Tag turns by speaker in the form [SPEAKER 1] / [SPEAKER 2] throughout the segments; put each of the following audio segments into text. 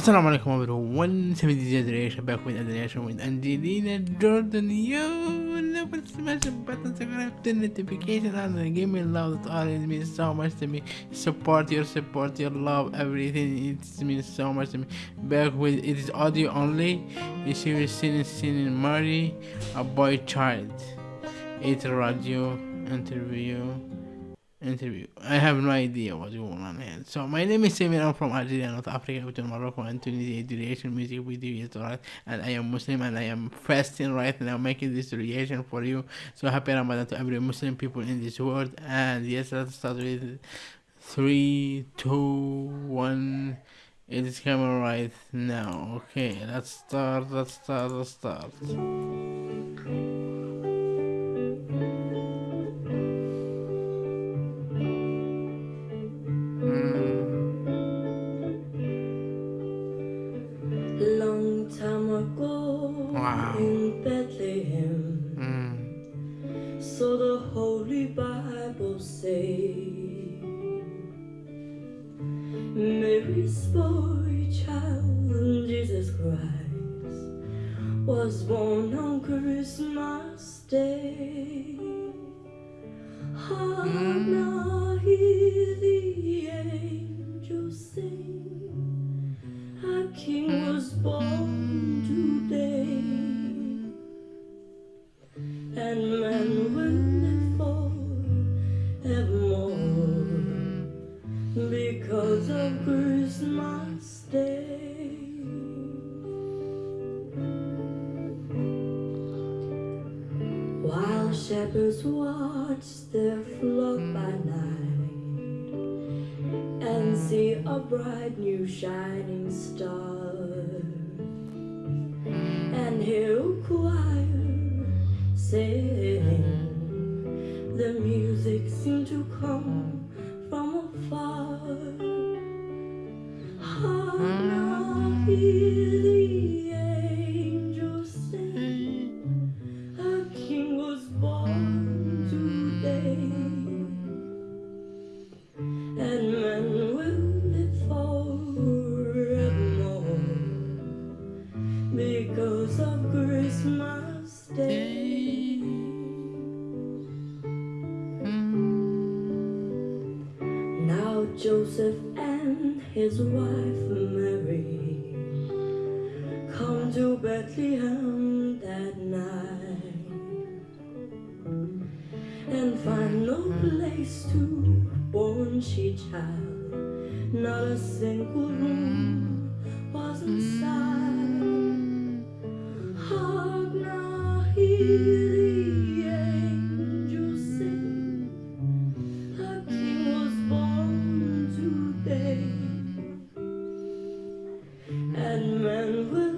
[SPEAKER 1] Assalamu alaikum everyone, 170 generation back with another reaction with Angelina Jordan. Yo, never smash the button, subscribe the notification on and give me love. That always means so much to me. Support your support, your love, everything. It means so much to me. Back with it is audio only. We're seeing, seeing Mari, a boy child. It's radio interview interview. I have no idea what's going on here. So my name is Samir. I'm from Algeria, North Africa, between Morocco and Tunisia. The reaction music video is right, and I am Muslim and I am fasting right now, making this reaction for you. So happy Ramadan to every Muslim people in this world. And yes, let's start with three, two, one. It is coming right now. Okay, let's start. Let's start. Let's start. Wow.
[SPEAKER 2] In Bethlehem,
[SPEAKER 1] Mm.
[SPEAKER 2] so the Holy Bible say. Mary's boy child, Jesus Christ, was born on Christmas Day. Hark now, hear the angels sing. A king was born today, and man will live forevermore because of Christmas Day. While shepherds watch their flock by night see a bright new shining star. And hear a choir sing, the music seemed to come from afar. Hark Joseph and his wife Mary come to Bethlehem that night and find no place to born she child. Not a single room was inside. And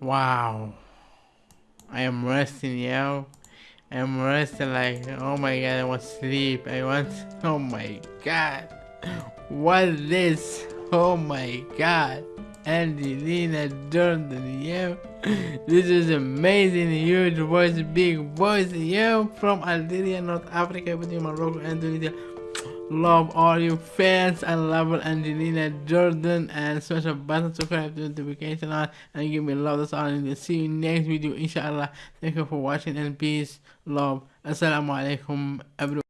[SPEAKER 1] Wow. I am resting, yo. I am resting like, oh my god, I want sleep. I want, oh my god. What is this? Oh my god. Angelina Jordan, yo. This is amazing, huge voice, big voice, yo. From Algeria, North Africa, between Morocco and Tunisia. Love all you fans. And love Angelina Jordan and special button subscribe to notification on and give me love that's all need. See you next video inshallah. Thank you for watching and peace love. Assalamu alaikum everyone